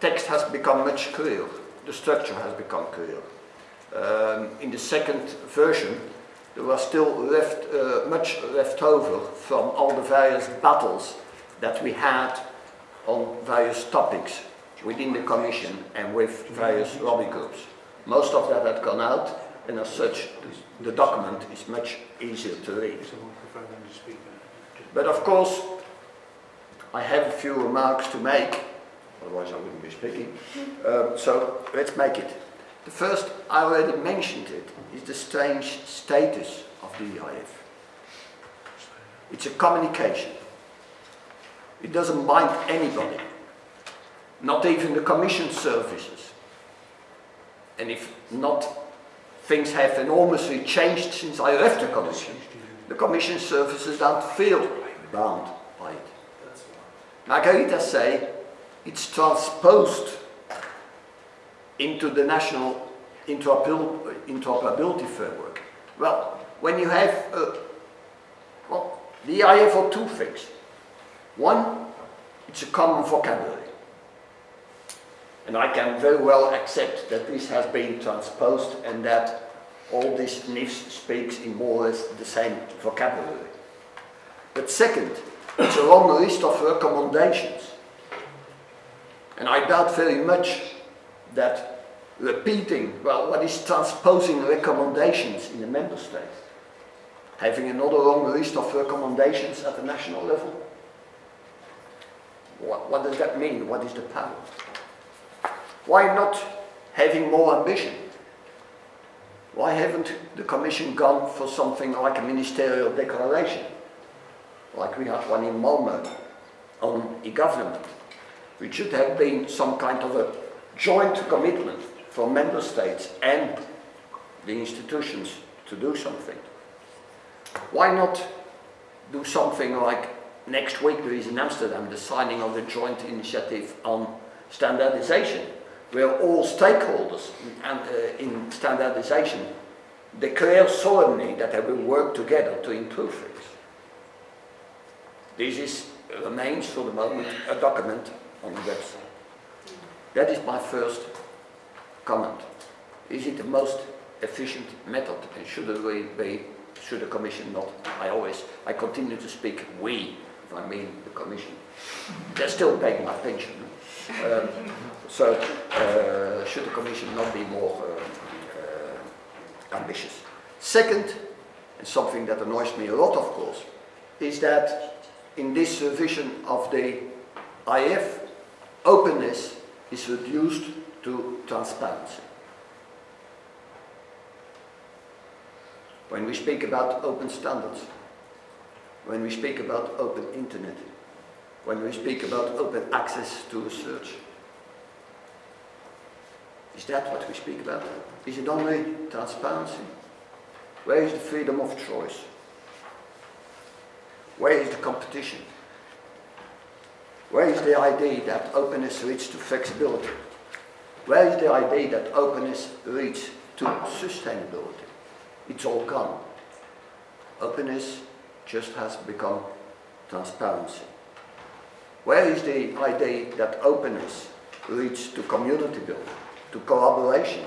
Text has become much clearer, the structure has become clearer. Um, in the second version there was still left, uh, much left over from all the various battles that we had on various topics within the Commission and with various lobby groups. Most of that had gone out and as such the document is much easier to read. But of course I have a few remarks to make, otherwise I wouldn't be speaking, um, so let's make it. The first, I already mentioned it, is the strange status of the EIF. It's a communication. It doesn't bind anybody, not even the Commission services. And if not, things have enormously changed since I left the Commission. The Commission services don't feel bound by it. Margarita say it's transposed into the national interoperability framework. Well, when you have, uh, well, the EIF for two things. One, it's a common vocabulary. And I can very well accept that this has been transposed and that all this NIFS speaks in more or less the same vocabulary. But second, it's a long list of recommendations. And I doubt very much that repeating, well, what is transposing recommendations in the member states? Having another long list of recommendations at the national level? What, what does that mean? What is the power? Why not having more ambition? Why haven't the Commission gone for something like a ministerial declaration? Like we had one in Malmö on e-government. Which should have been some kind of a joint commitment from member states and the institutions to do something. Why not do something like next week there is in Amsterdam the signing of the joint initiative on standardization where all stakeholders and, uh, in standardization declare solemnly that they will work together to improve things. This is, remains for the moment a document on the website. That is my first comment. Is it the most efficient method and should we be, should the Commission not? I always, I continue to speak we, if I mean the Commission. They're still paying my pension. Um, so, uh, should the Commission not be more uh, uh, ambitious? Second, and something that annoys me a lot of course, is that in this revision of the EIF, openness is reduced to transparency. When we speak about open standards, when we speak about open internet, when we speak about open access to research, is that what we speak about? Is it only transparency? Where is the freedom of choice? Where is the competition? Where is the idea that openness leads to flexibility? Where is the idea that openness leads to sustainability? It's all gone. Openness just has become transparency. Where is the idea that openness leads to community building, to collaboration,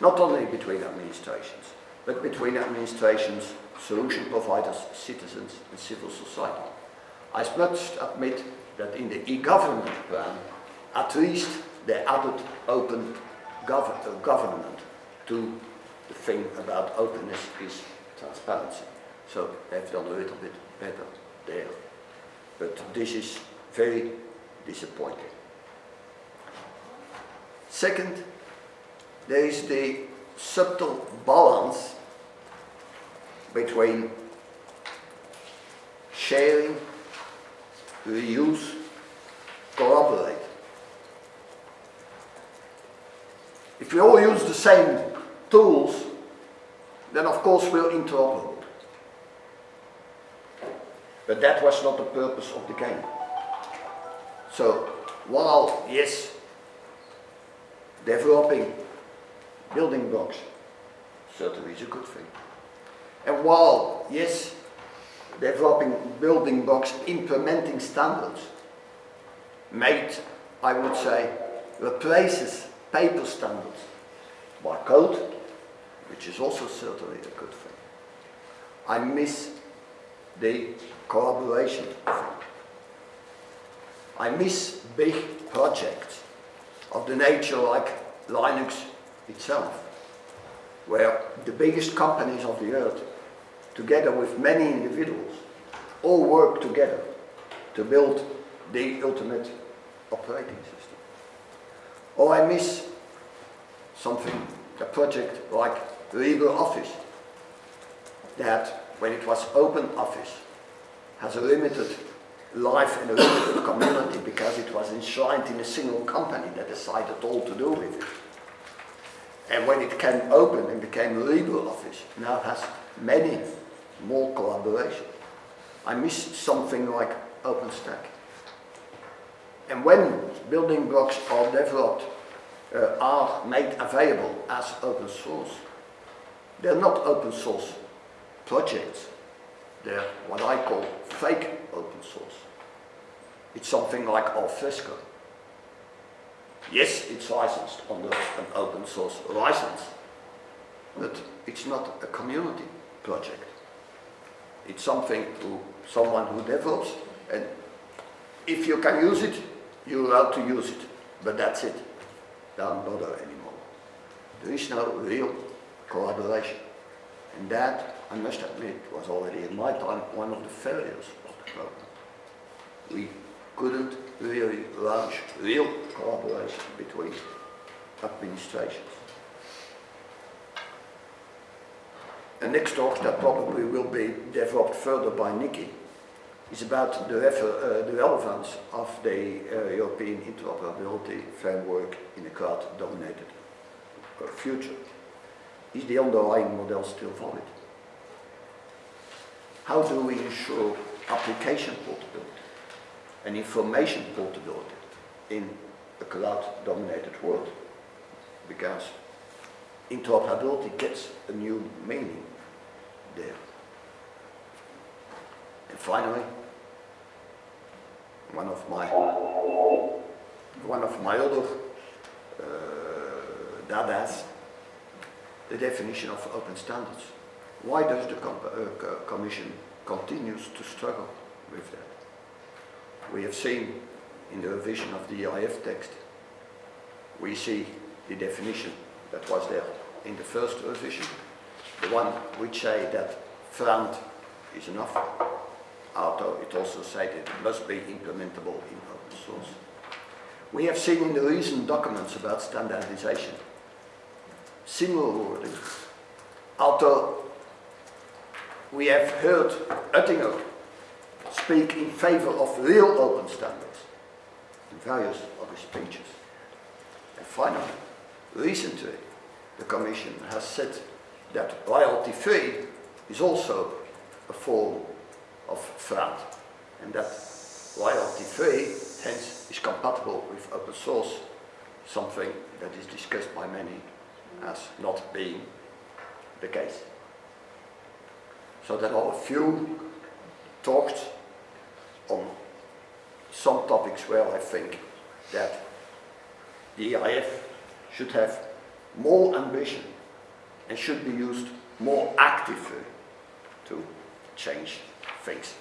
not only between administrations, but between administrations, solution providers, citizens and civil society. I must admit that in the e-government plan, at least they added open gov uh, government to the thing about openness is transparency. So they've done a little bit better there. But this is very disappointing. Second, there is the subtle balance between sharing, reuse, collaborate. If we all use the same tools, then of course we're interoperable. But that was not the purpose of the game. So, while, yes, developing building blocks certainly is a good thing. And while, yes, developing building blocks, implementing standards, made, I would say, replaces paper standards by code, which is also certainly a good thing. I miss the collaboration thing. I miss big projects of the nature like Linux itself, where the biggest companies of the earth, together with many individuals, all work together to build the ultimate operating system. Or I miss something, a project like LibreOffice, that when it was OpenOffice, has a limited life in a limited community because it was enshrined in a single company that decided all to do with it. And when it came open and became a legal office, now has many more collaboration. I missed something like OpenStack. And when building blocks are developed, uh, are made available as open source, they're not open source projects. They're what I call fake open source. It's something like Alfresco. Yes, it's licensed under an open source license, but it's not a community project. It's something to someone who develops and if you can use it, you're allowed to use it, but that's it. Don't bother anymore. There is no real collaboration. And that, I must admit, it was already in my time one of the failures of the program. We couldn't really launch real collaboration between administrations. The next talk that probably will be developed further by Nikki is about the, uh, the relevance of the uh, European interoperability framework in a cloud-dominated future. Is the underlying model still valid? How do we ensure application portability and information portability in a cloud-dominated world? Because interoperability gets a new meaning there. And finally, one of my one of my other uh, dadas, the definition of open standards. Why does the com uh, Commission continues to struggle with that? We have seen in the revision of the EIF text, we see the definition that was there in the first revision, the one which say that FRAND is enough, although it also said it must be implementable in open source. We have seen in the recent documents about standardization, similar wording, although we have heard Oettinger speak in favor of real open standards in various of his speeches. And finally, recently, the Commission has said that royalty-free is also a form of FRAND and that royalty-free hence is compatible with open source, something that is discussed by many as not being the case. So there are a few talks on some topics where I think that the EIF should have more ambition and should be used more actively to change things.